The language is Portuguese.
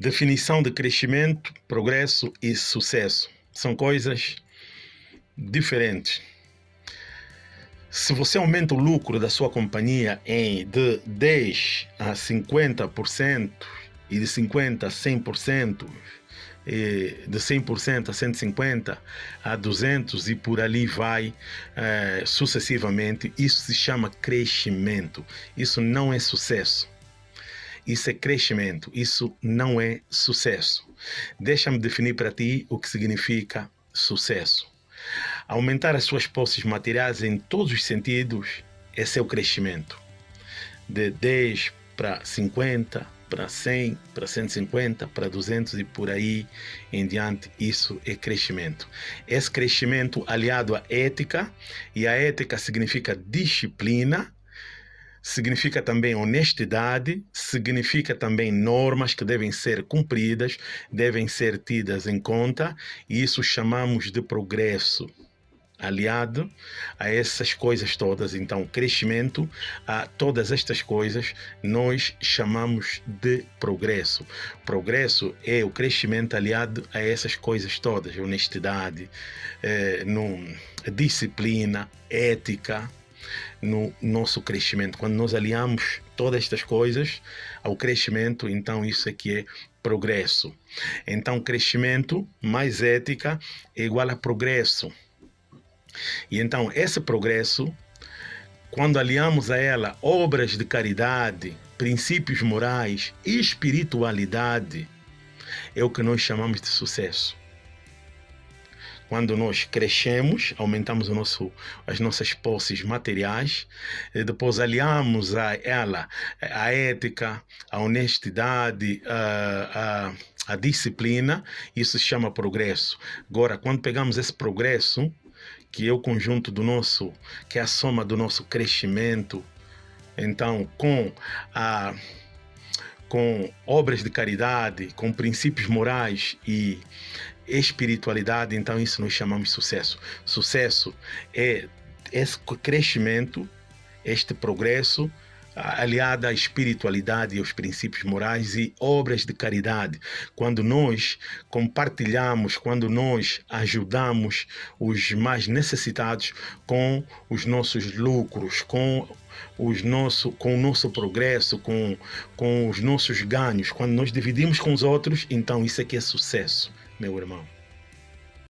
Definição de crescimento, progresso e sucesso são coisas diferentes. Se você aumenta o lucro da sua companhia em de 10 a 50% e de 50 a 100%, de 100% a 150 a 200 e por ali vai eh, sucessivamente, isso se chama crescimento. Isso não é sucesso. Isso é crescimento, isso não é sucesso. Deixa-me definir para ti o que significa sucesso. Aumentar as suas posses materiais em todos os sentidos, é o crescimento. De 10 para 50, para 100, para 150, para 200 e por aí em diante, isso é crescimento. Esse crescimento aliado à ética, e a ética significa disciplina, significa também honestidade, significa também normas que devem ser cumpridas, devem ser tidas em conta, e isso chamamos de progresso. Aliado a essas coisas todas, então, crescimento, a todas estas coisas, nós chamamos de progresso. Progresso é o crescimento aliado a essas coisas todas: honestidade, eh, no, disciplina, ética, no nosso crescimento. Quando nós aliamos todas estas coisas ao crescimento, então isso aqui é progresso. Então, crescimento mais ética é igual a progresso. E então, esse progresso, quando aliamos a ela obras de caridade, princípios morais e espiritualidade, é o que nós chamamos de sucesso. Quando nós crescemos, aumentamos o nosso, as nossas posses materiais, depois aliamos a ela a ética, a honestidade, a, a, a disciplina, isso se chama progresso. Agora, quando pegamos esse progresso, que é o conjunto do nosso, que é a soma do nosso crescimento, então, com a com obras de caridade, com princípios morais e espiritualidade, então isso nós chamamos de sucesso. Sucesso é esse crescimento, este progresso aliado à espiritualidade e aos princípios morais e obras de caridade. Quando nós compartilhamos, quando nós ajudamos os mais necessitados com os nossos lucros, com os nosso, com o nosso progresso, com, com os nossos ganhos, quando nós dividimos com os outros, então isso aqui é sucesso meu irmão.